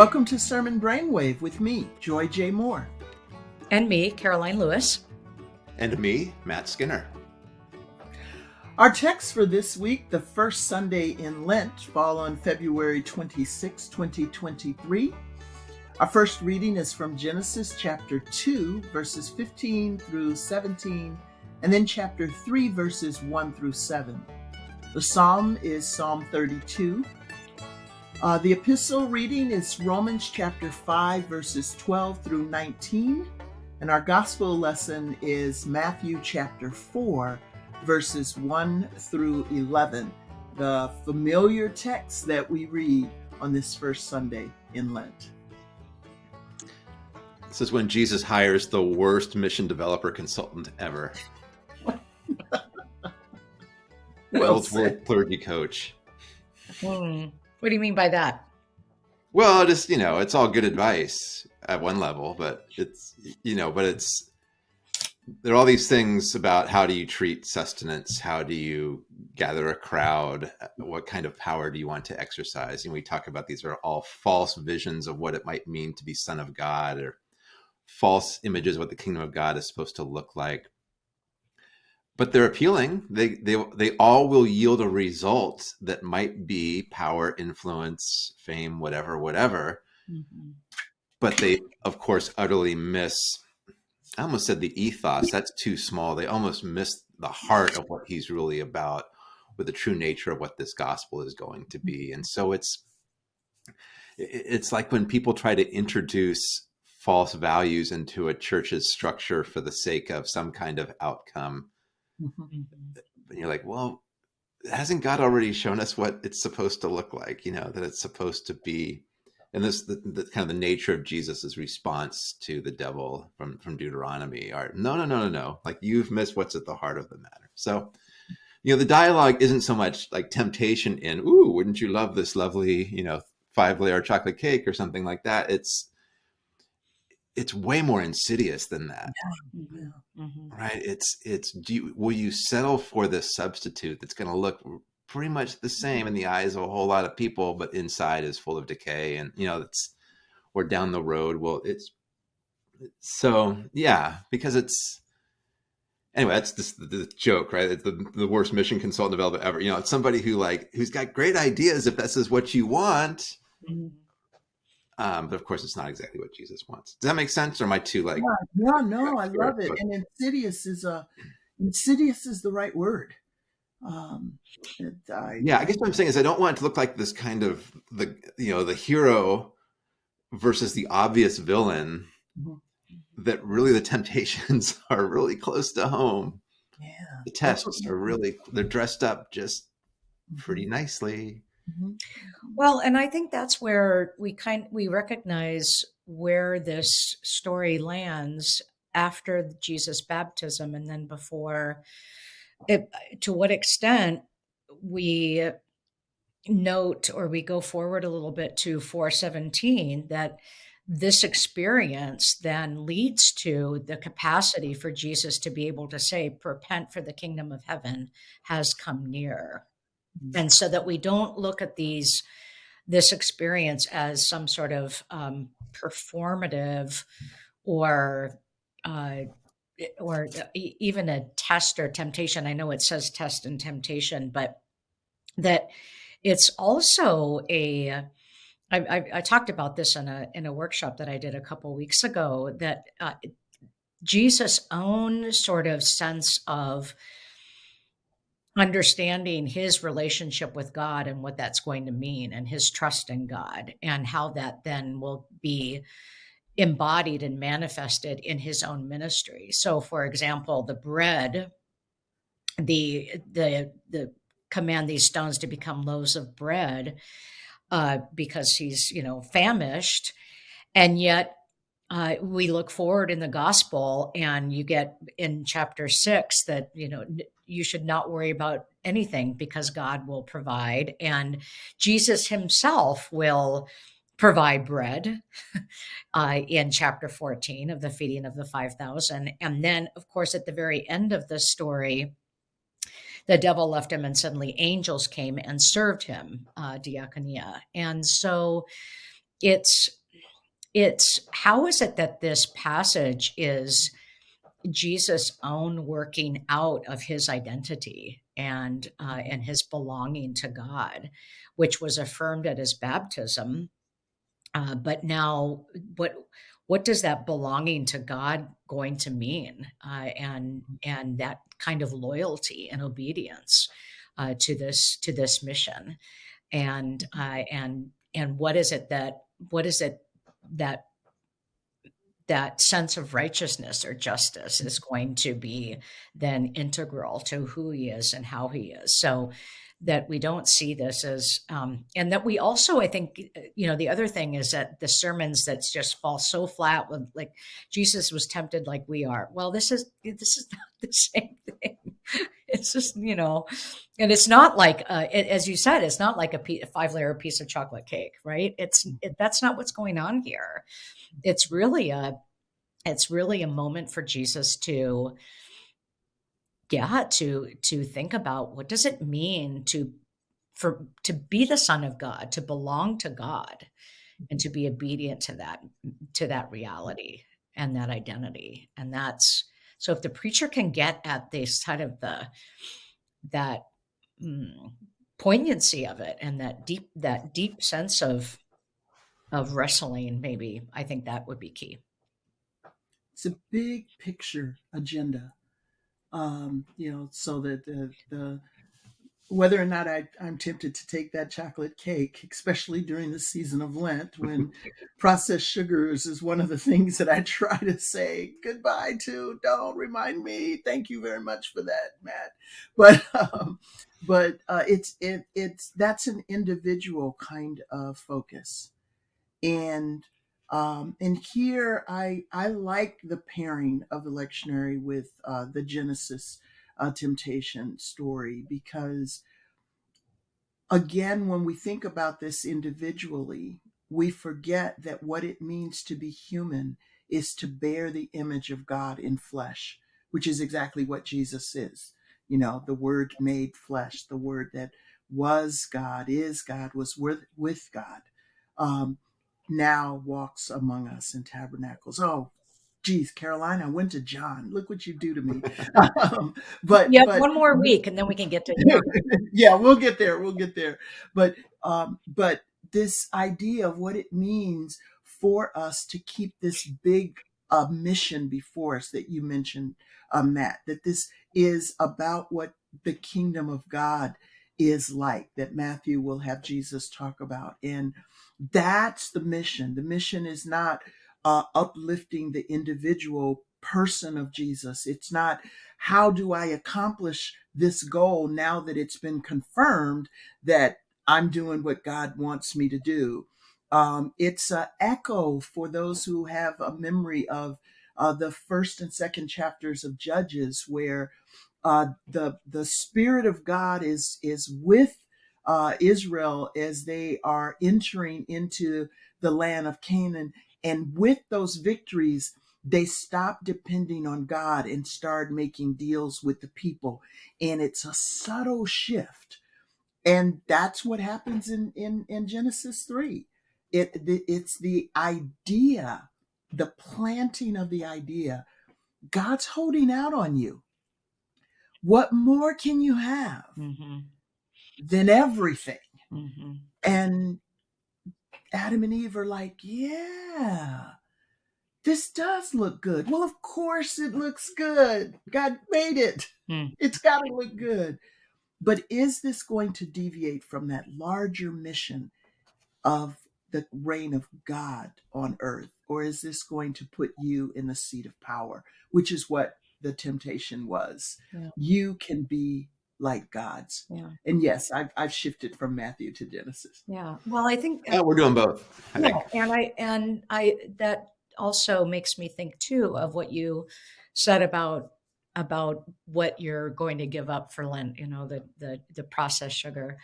Welcome to Sermon Brainwave with me, Joy J. Moore. And me, Karoline Lewis. And me, Matt Skinner. Our text for this week, the first Sunday in Lent, fall on February 26, 2023. Our first reading is from Genesis chapter 2, verses 15 through 17, and then chapter 3, verses 1 through 7. The psalm is Psalm 32. Uh, the epistle reading is Romans chapter 5, verses 12 through 19. And our gospel lesson is Matthew chapter 4, verses 1 through 11, the familiar text that we read on this first Sunday in Lent. This is when Jesus hires the worst mission developer consultant ever. well, world clergy coach. Hmm. What do you mean by that? Well, just you know, it's all good advice at one level, but it's you know, but it's there are all these things about how do you treat sustenance, how do you gather a crowd, what kind of power do you want to exercise, and we talk about these are all false visions of what it might mean to be son of God, or false images of what the kingdom of God is supposed to look like but they're appealing. They they they all will yield a result that might be power, influence, fame, whatever, whatever. Mm-hmm. But they, of course, utterly miss. I almost said the ethos. That's too small. They almost miss the heart of what he's really about, with the true nature of what this gospel is going to be. And so it's it's like when people try to introduce false values into a church's structure for the sake of some kind of outcome Mm-hmm. And you're like, well, hasn't God already shown us what it's supposed to look like? You know, that it's supposed to be, and this the, the kind of the nature of Jesus's response to the devil from from Deuteronomy are no, no, no, no, no. Like you've missed what's at the heart of the matter. So, you know, the dialogue isn't so much like temptation in, ooh, wouldn't you love this lovely, you know, five layer chocolate cake or something like that. It's it's way more insidious than that. Yeah. mm-hmm. right? It's it's do you, will you settle for this substitute that's going to look pretty much the same in the eyes of a whole lot of people but inside is full of decay and you know it's or down the road well it's so yeah because it's anyway that's just the, the joke right? It's the, the worst mission consultant developer ever. You know it's somebody who like who's got great ideas if this is what you want mm-hmm um, but of course, it's not exactly what Jesus wants. Does that make sense, or am I too like? Yeah, no, no, I love it. And insidious is a insidious is the right word. Um, it, I, yeah, I guess what I'm saying is I don't want it to look like this kind of the you know the hero versus the obvious villain. Mm-hmm. That really the temptations are really close to home. Yeah, the tests are really they're dressed up just pretty mm-hmm. nicely. Mm-hmm. Well, and I think that's where we kind we recognize where this story lands after Jesus' baptism and then before it, to what extent we note or we go forward a little bit to 417 that this experience then leads to the capacity for Jesus to be able to say, Repent, for the kingdom of heaven has come near. Mm-hmm. and so that we don't look at these this experience as some sort of um, performative or uh, or even a test or temptation. I know it says test and temptation, but that it's also a. I, I, I talked about this in a in a workshop that I did a couple weeks ago. That uh, Jesus' own sort of sense of understanding his relationship with God and what that's going to mean and his trust in God and how that then will be embodied and manifested in his own ministry. So for example, the bread the the the command these stones to become loaves of bread uh, because he's you know famished and yet uh, we look forward in the gospel and you get in chapter six that you know you should not worry about anything because god will provide and jesus himself will provide bread uh, in chapter 14 of the feeding of the 5000 and then of course at the very end of the story the devil left him and suddenly angels came and served him uh, diakonia and so it's it's how is it that this passage is Jesus' own working out of his identity and uh, and his belonging to God, which was affirmed at his baptism. Uh, but now, what what does that belonging to God going to mean, uh, and and that kind of loyalty and obedience uh, to this to this mission, and uh, and and what is it that what is it that that sense of righteousness or justice is going to be then integral to who he is and how he is. So that we don't see this as, um, and that we also, I think, you know, the other thing is that the sermons that just fall so flat with like Jesus was tempted like we are. Well, this is this is not the same thing. It's just you know, and it's not like uh, it, as you said, it's not like a, a five layer piece of chocolate cake, right? It's it, that's not what's going on here. It's really a it's really a moment for Jesus to yeah to to think about what does it mean to for to be the son of God to belong to God and to be obedient to that to that reality and that identity. And that's so if the preacher can get at this kind of the that mm, poignancy of it and that deep that deep sense of of wrestling, maybe I think that would be key. It's a big picture agenda, um, you know, so that the, the whether or not I, I'm tempted to take that chocolate cake, especially during the season of Lent when processed sugars is one of the things that I try to say goodbye to. Don't remind me. Thank you very much for that, Matt. But um, but uh, it's it it's that's an individual kind of focus and um, and here I I like the pairing of the lectionary with uh, the Genesis uh, temptation story because again when we think about this individually we forget that what it means to be human is to bear the image of God in flesh which is exactly what Jesus is you know the word made flesh the word that was God is God was with with God um, now walks among us in tabernacles. Oh, geez, Karoline, I went to John. Look what you do to me. um, but yeah, but, one more week, and then we can get to yeah, we'll get there. We'll get there. But um, but this idea of what it means for us to keep this big uh, mission before us that you mentioned, uh, Matt, that this is about what the kingdom of God is like that Matthew will have Jesus talk about. And that's the mission. The mission is not uh, uplifting the individual person of Jesus. It's not how do I accomplish this goal now that it's been confirmed that I'm doing what God wants me to do. Um, it's an echo for those who have a memory of uh, the first and second chapters of Judges, where uh, the the Spirit of God is is with uh, Israel as they are entering into the land of Canaan, and with those victories, they stopped depending on God and started making deals with the people, and it's a subtle shift, and that's what happens in in, in Genesis three. It it's the idea, the planting of the idea. God's holding out on you what more can you have mm-hmm. than everything? Mm-hmm. And Adam and Eve are like, yeah, this does look good. Well, of course it looks good. God made it. Mm. It's got to look good. But is this going to deviate from that larger mission of the reign of God on earth? Or is this going to put you in the seat of power, which is what the temptation was. Yeah. You can be like God's. Yeah. And yes, I've, I've shifted from Matthew to Genesis. Yeah. Well, I think yeah, we're doing both. I yeah. And I, and I, that also makes me think too of what you said about, about what you're going to give up for Lent, you know, the, the, the processed sugar.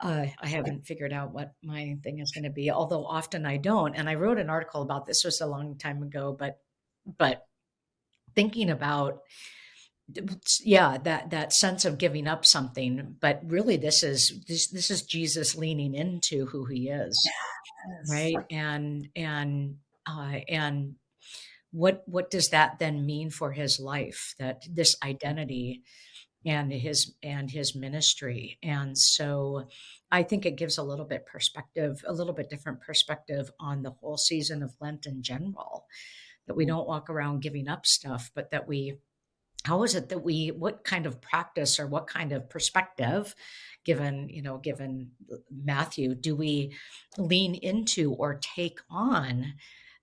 Uh, I haven't figured out what my thing is going to be, although often I don't. And I wrote an article about this was a long time ago, but, but thinking about yeah that that sense of giving up something but really this is this this is jesus leaning into who he is Yes. right? And and uh and what what does that then mean for his life that this identity and his and his ministry? And so i think it gives a little bit perspective a little bit different perspective on the whole season of lent in general that we don't walk around giving up stuff but that we how is it that we what kind of practice or what kind of perspective given you know given matthew do we lean into or take on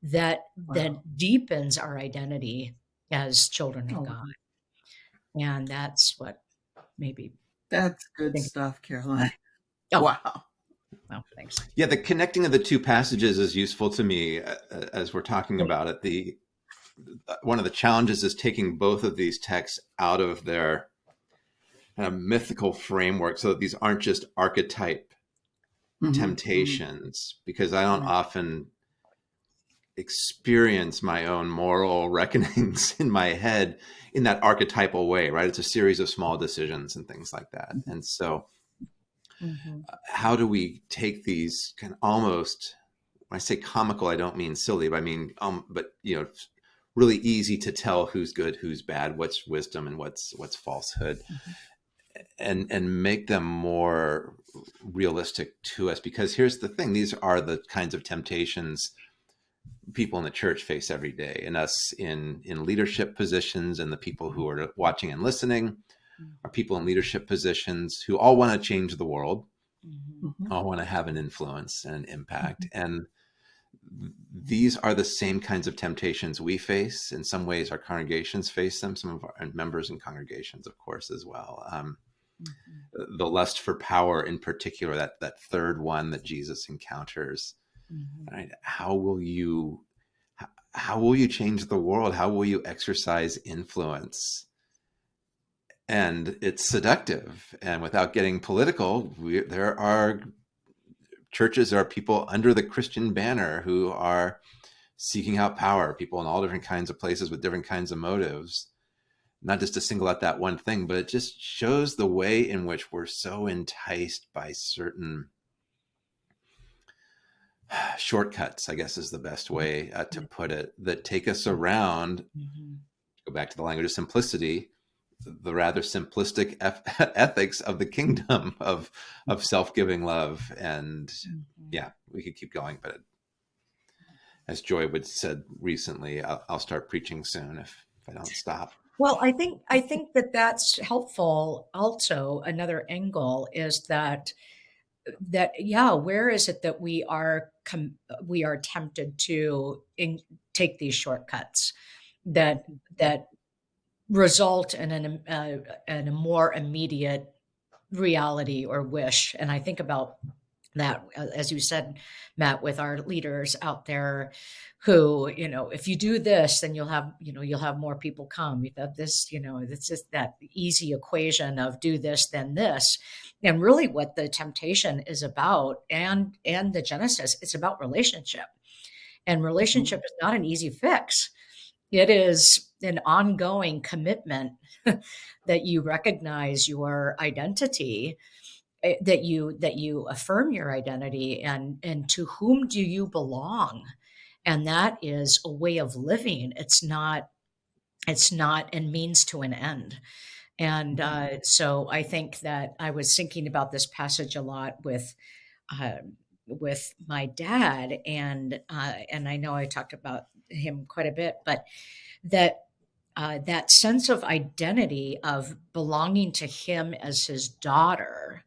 that that deepens our identity as children of Oh, god and that's what maybe that's good think stuff, Karoline. oh Wow. well thanks Yeah, the connecting of the two passages is useful to me uh, uh, as we're talking about it. The uh, one of the challenges is taking both of these texts out of their kind of mythical framework, so that these aren't just archetype Mhm, mhm. temptations. Because I don't Right. often experience my own moral reckonings in my head in that archetypal way, right? It's a series of small decisions and things like that, and so Mhm. how do we take these kind of almost when I say comical, I don't mean silly, but I mean um, but you know, really easy to tell who's good, who's bad, what's wisdom and what's what's falsehood, and and make them more realistic to us. Because here's the thing: these are the kinds of temptations people in the church face every day, and us in in leadership positions, and the people who are watching and listening are people in leadership positions who all want to change the world Mhm. Mhm. all want to have an influence and an impact. And these are the same kinds of temptations we face. In some ways, our congregations face them, some of our members and congregations, of course, as well. Um, Mhm. the lust for power, in particular, that, that third one that Jesus encounters. Mhm. Right? How will you how, how will you change the world? How will you exercise influence? And it's seductive. And without getting political, we, there are churches are people under the Christian banner who are seeking out power, people in all different kinds of places with different kinds of motives. Not just to single out that one thing, but it just shows the way in which we're so enticed by certain shortcuts, I guess is the best way uh, to put it, that take us around, Mhm. go back to the language of simplicity, the rather simplistic ethics of the kingdom of of self-giving love and Mhm. yeah we could keep going but as joy would said recently i'll, I'll start preaching soon if, if i don't stop Well, I think I think that that's helpful. Also, another angle is that that yeah, where is it that we are com- we are tempted to in, take these shortcuts that that result in an uh, in a more immediate reality or wish? And I think about that uh, as you said matt with our leaders out there who you know if you do this then you'll have you know you'll have more people come. You've this you know it's just that easy equation of do this then this. And really what the temptation is about and and the genesis it's about relationship. And relationship is not an easy fix it is an ongoing commitment that you recognize your identity eh, that you that you affirm your identity and and to whom do you belong? And that is a way of living. It's not it's not a means to an end. And uh, so i think that i was thinking about this passage a lot with uh, with my dad and uh, and i know i talked about him quite a bit but that uh, that sense of identity of belonging to him as his daughter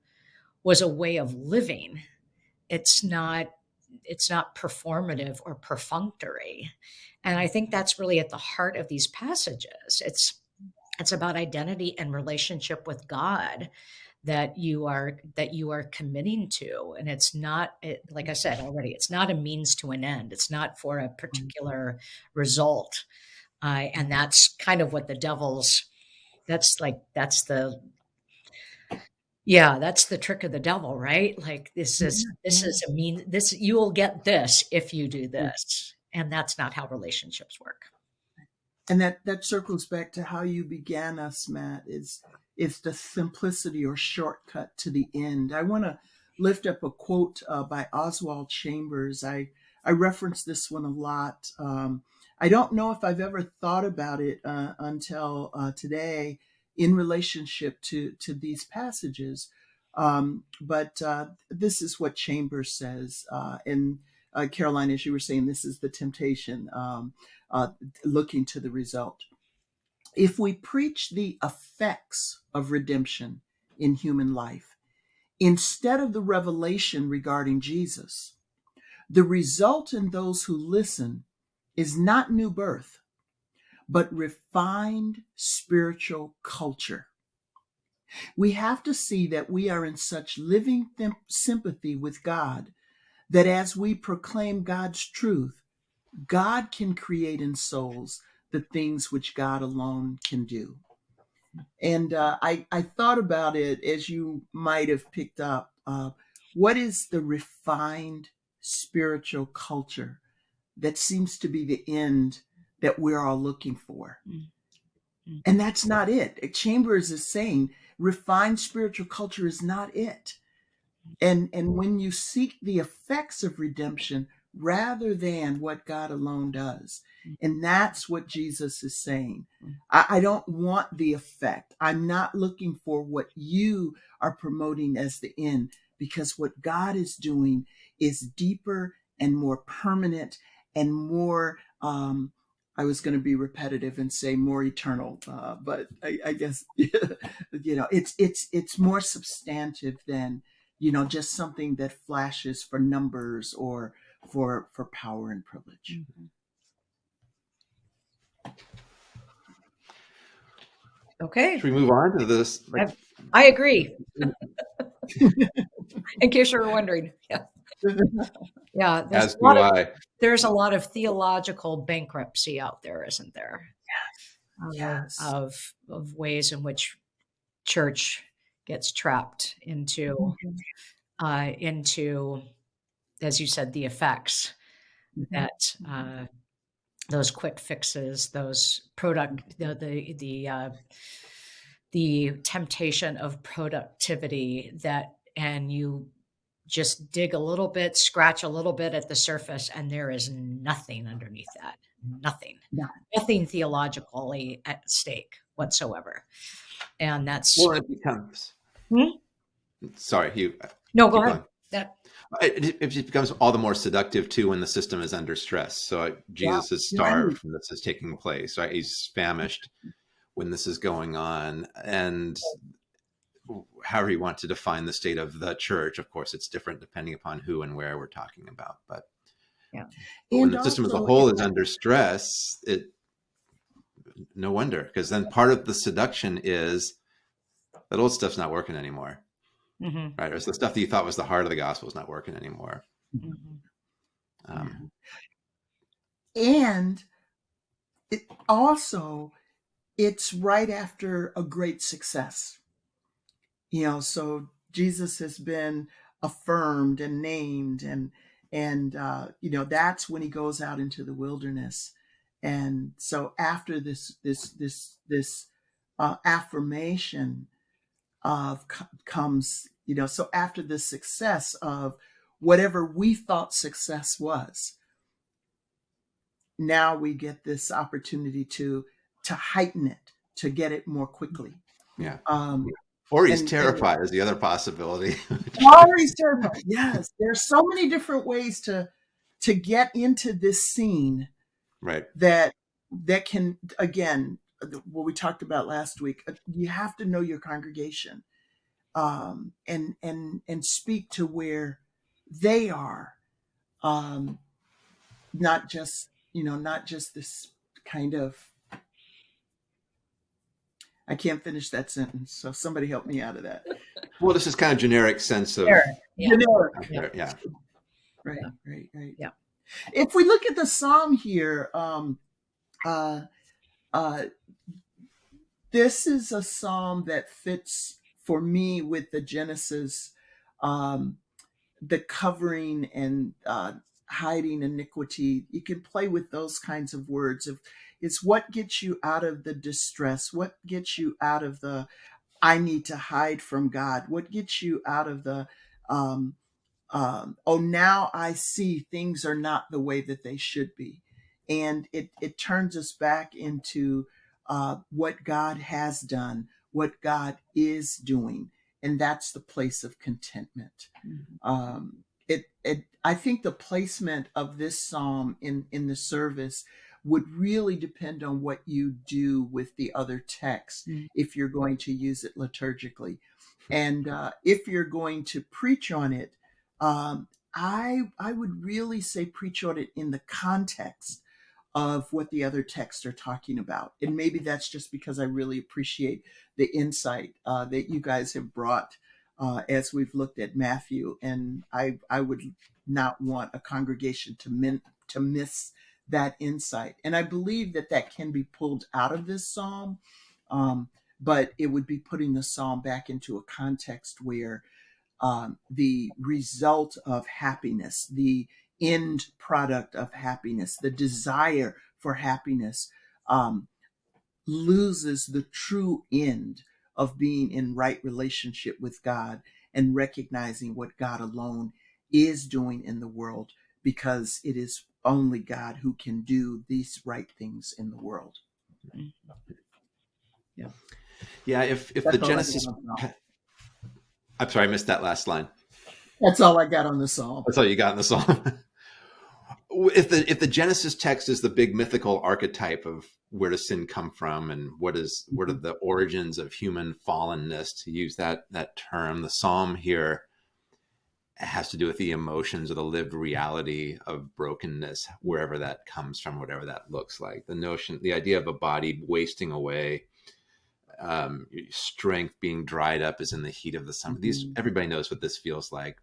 was a way of living. It's not it's not performative or perfunctory. And i think that's really at the heart of these passages. It's it's about identity and relationship with god that you are that you are committing to and it's not it, like i said already it's not a means to an end it's not for a particular result uh, and that's kind of what the devil's that's like that's the yeah, that's the trick of the devil, right? Like this is this is a mean this you will get this if you do this. And that's not how relationships work. and that that circles back to how you began us, Matt. Is is the simplicity or shortcut to the end? I want to lift up a quote uh, by Oswald Chambers. I I reference this one a lot. Um, I don't know if I've ever thought about it uh, until uh, today in relationship to to these passages. Um, but uh, this is what Chambers says. Uh, and uh, Karoline, as you were saying, this is the temptation, um, looking to the result. If we preach the effects of redemption in human life instead of the revelation regarding Jesus, the result in those who listen is not new birth, but refined spiritual culture. We have to see that we are in such living th- sympathy with God that as we proclaim God's truth, God can create in souls the things which God alone can do. And uh, I, I thought about it as you might have picked up. Uh, what is the refined spiritual culture that seems to be the end that we're all looking for? Mm-hmm. And that's not it. Chambers is saying refined spiritual culture is not it. And, and when you seek the effects of redemption rather than what God alone does, and that's what Jesus is saying. I, I, don't want the effect. I'm not looking for what you are promoting as the end, because what God is doing is deeper and more permanent and more. Um, I was going to be repetitive and say more eternal, uh, but I, I guess you know it's it's it's more substantive than you know just something that flashes for numbers or for for power and privilege. Mm-hmm. Okay. Should we move on to this? Like... I, I agree. In case you were wondering. Yeah. Yeah. As do of, I. There's a lot of theological bankruptcy out there, isn't there? Yes. Um, yes. Of, of ways in which church gets trapped into, mm-hmm. uh, into, as you said, the effects mm-hmm. that, uh, those quick fixes, those product, the the the, uh, the temptation of productivity that, and you just dig a little bit, scratch a little bit at the surface, and there is nothing underneath that. Nothing. No. Nothing theologically at stake whatsoever. And that's well, it becomes. Hmm? Sorry, you. No, go ahead. That it, it, becomes all the more seductive too when the system is under stress. So Jesus yeah. is starved when this is taking place. Right, he's famished when this is going on, and however you want to define the state of the church, of course, it's different depending upon who and where we're talking about. But yeah, but when the system as a whole is under stress, it no wonder because then part of the seduction is that old stuff's not working anymore mm-hmm. right? Or the stuff that you thought was the heart of the gospel is not working anymore. Mm-hmm. Um, and it also, it's right after a great success. You know, so Jesus has been affirmed and named, and and uh, you know that's when he goes out into the wilderness. And so after this this this this uh, affirmation, of comes, you know, so after the success of whatever we thought success was, now we get this opportunity to to heighten it, to get it more quickly. Yeah. Um, or he's and, terrified and, is the other possibility. or he's terrified. Yes, there's so many different ways to to get into this scene. Right. That that can again what we talked about last week. Uh, you have to know your congregation, um, and and and speak to where they are, um, not just you know not just this kind of. I can't finish that sentence, so somebody help me out of that. Well, this is kind of generic sense of generic. Yeah. generic. yeah. Right, right, right. Yeah. If we look at the psalm here, um, uh, uh, this is a psalm that fits for me with the Genesis, um, the covering and uh, hiding iniquity. You can play with those kinds of words. If It's what gets you out of the distress, what gets you out of the I need to hide from God, what gets you out of the um, um, oh now I see things are not the way that they should be, and it it turns us back into uh, what God has done, what God is doing, and that's the place of contentment. Mm-hmm. Um, it, it, I think the placement of this psalm in in the service would really depend on what you do with the other text mm-hmm. if you're going to use it liturgically, and uh, if you're going to preach on it. Um, I I would really say preach on it in the context of what the other texts are talking about. And maybe that's just because I really appreciate the insight uh, that you guys have brought uh, as we've looked at Matthew. And I, I would not want a congregation to, min- to miss that insight. And I believe that that can be pulled out of this psalm, um, but it would be putting the psalm back into a context where um, the result of happiness, the end product of happiness, the desire for happiness, um, loses the true end of being in right relationship with God and recognizing what God alone is doing in the world because it is only God who can do these right things in the world. Yeah. Yeah, if if That's the Genesis I'm sorry, I missed that last line. That's all I got on the song. That's all you got in the psalm. if the if the Genesis text is the big mythical archetype of where does sin come from and what is what are mm-hmm. the origins of human fallenness to use that that term, the psalm here has to do with the emotions or the lived reality of brokenness, wherever that comes from, whatever that looks like. The notion, the idea of a body wasting away, um, strength being dried up is in the heat of the summer. Mm-hmm. These everybody knows what this feels like,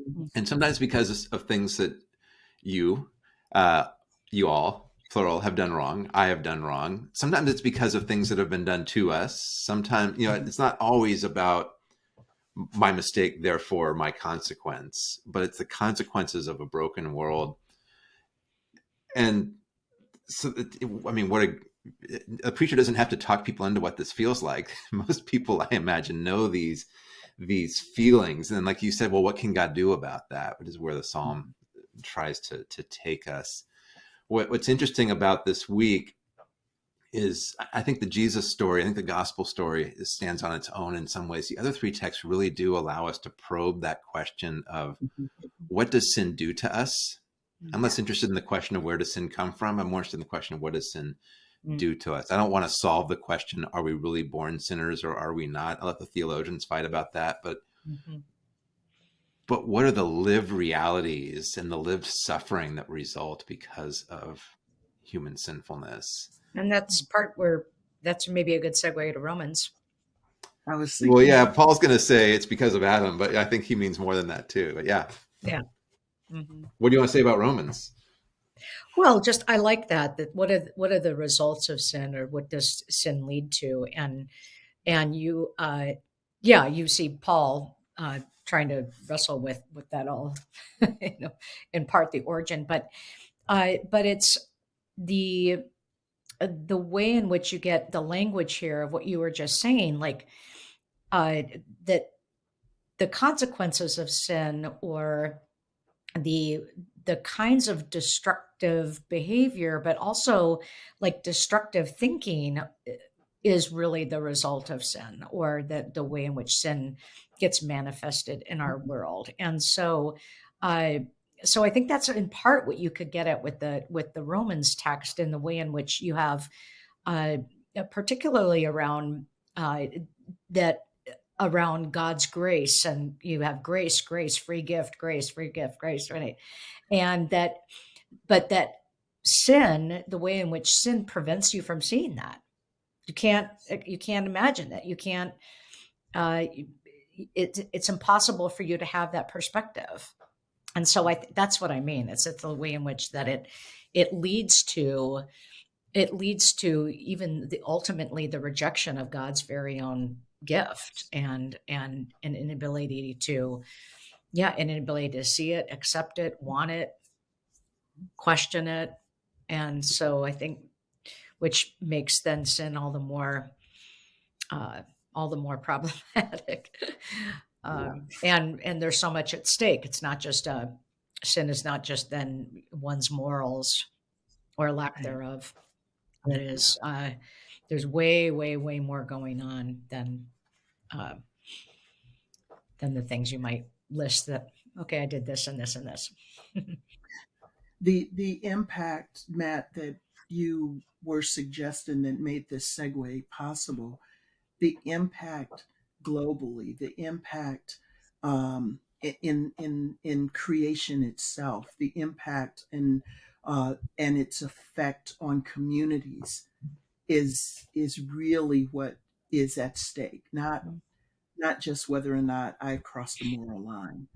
mm-hmm. and sometimes because of things that you, uh, you all, plural, have done wrong. I have done wrong. Sometimes it's because of things that have been done to us. Sometimes, you know, it's not always about my mistake, therefore my consequence, but it's the consequences of a broken world. And so, I mean, what a, a preacher doesn't have to talk people into what this feels like. Most people, I imagine, know these these feelings, and like you said, well, what can God do about that? Which is where the psalm tries to to take us. What, what's interesting about this week is I think the Jesus story, I think the gospel story stands on its own in some ways. The other three texts really do allow us to probe that question of mm-hmm. what does sin do to us? I'm less interested in the question of where does sin come from. I'm more interested in the question of what does sin mm. do to us. I don't want to solve the question, are we really born sinners or are we not? I'll let the theologians fight about that. But mm-hmm but what are the lived realities and the lived suffering that result because of human sinfulness? And that's part where that's maybe a good segue to Romans. I was thinking, well, yeah, Paul's going to say it's because of Adam, but I think he means more than that too. But yeah, yeah. Mm-hmm. What do you want to say about Romans? Well, just I like that. That what are what are the results of sin, or what does sin lead to? And and you, uh, yeah, you see Paul uh, trying to wrestle with with that all, you know, in part the origin, but uh, but it's the uh, the way in which you get the language here of what you were just saying, like uh, that the consequences of sin or the the kinds of destructive behavior, but also like destructive thinking uh, is really the result of sin or the, the way in which sin gets manifested in our mm-hmm. world. And so, uh, so I think that's in part what you could get at with the with the Romans text and the way in which you have, uh, particularly around uh, that around God's grace, and you have grace, grace, free gift, grace, free gift, grace, right? And that, but that sin, the way in which sin prevents you from seeing that, you can't you can't imagine that. You can't. Uh, it, it's impossible for you to have that perspective. And so i that's what i mean. It's, it's the way in which that it it leads to it leads to even the ultimately the rejection of god's very own gift and and an inability to yeah an inability to see it accept it want it question it. And so i think which makes then sin all the more uh, all the more problematic. um, and and there's so much at stake. It's not just a uh, sin is not just then one's morals or lack thereof. That is, uh, there's way way way more going on than uh, than the things you might list that okay I did this and this and this. the the impact Matt that you were suggesting that made this segue possible the impact globally, the impact um, in in in creation itself, the impact and uh, and its effect on communities is is really what is at stake. Not not just whether or not I crossed a moral line,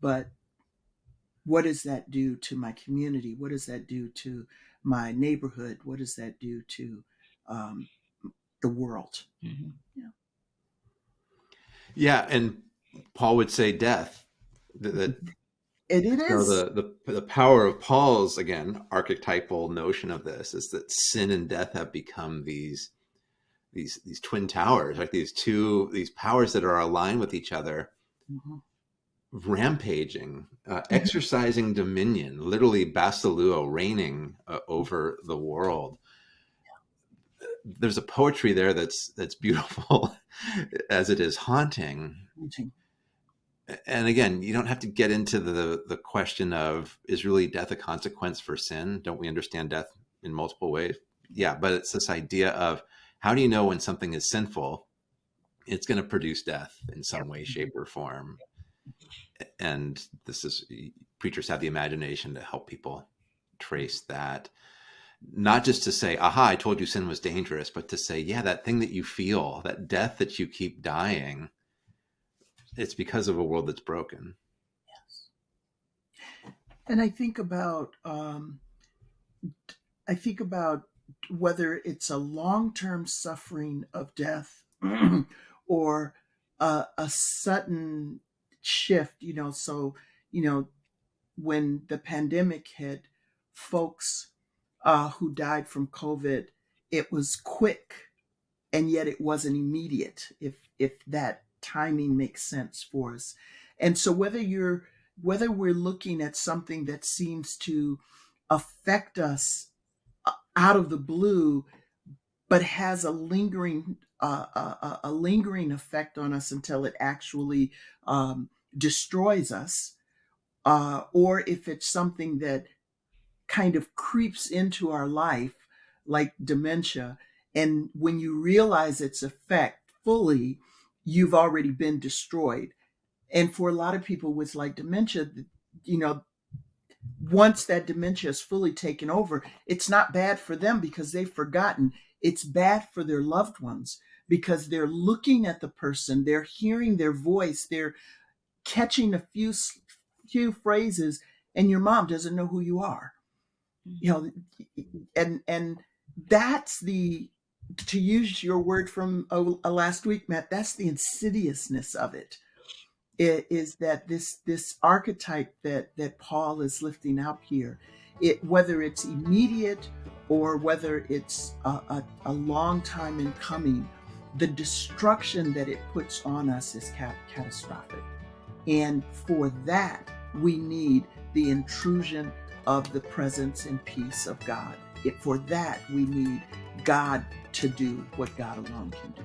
but what does that do to my community? What does that do to my neighborhood? What does that do to um, the world. Mm-hmm. Yeah. Yeah, and Paul would say death. That, that it, it is the, the the power of Paul's again archetypal notion of this is that sin and death have become these these these twin towers, like these two these powers that are aligned with each other, mm-hmm. Rampaging, uh, mm-hmm. exercising dominion, literally basileuo, reigning uh, over the world there's a poetry there that's that's beautiful as it is haunting. haunting. And again, you don't have to get into the the question of is really death a consequence for sin? Don't we understand death in multiple ways? Yeah, but it's this idea of how do you know when something is sinful? It's going to produce death in some way, shape, or form. And this is preachers have the imagination to help people trace that not just to say, aha, I told you sin was dangerous, but to say, yeah, that thing that you feel, that death that you keep dying, it's because of a world that's broken. Yes. And I think about, um, I think about whether it's a long-term suffering of death or a, a sudden shift, you know, so, you know, when the pandemic hit, folks uh, who died from COVID, it was quick, and yet it wasn't immediate. If if that timing makes sense for us, and so whether you're whether we're looking at something that seems to affect us uh, out of the blue, but has a lingering uh, a, uh, uh, a, lingering effect on us until it actually um, destroys us, uh, or if it's something that kind of creeps into our life like dementia. And when you realize its effect fully, you've already been destroyed. And for a lot of people with like dementia, you know, once that dementia is fully taken over, it's not bad for them because they've forgotten. It's bad for their loved ones because they're looking at the person, they're hearing their voice, they're catching a few few phrases, and your mom doesn't know who you are. Mm-hmm. You know and and that's the to use your word from a, a last week matt that's the insidiousness of it. it is that this this archetype that that paul is lifting up here it whether it's immediate or whether it's a, a, a long time in coming the destruction that it puts on us is cat- catastrophic and for that we need the intrusion of the presence and peace of God. It, for that, we need God to do what God alone can do.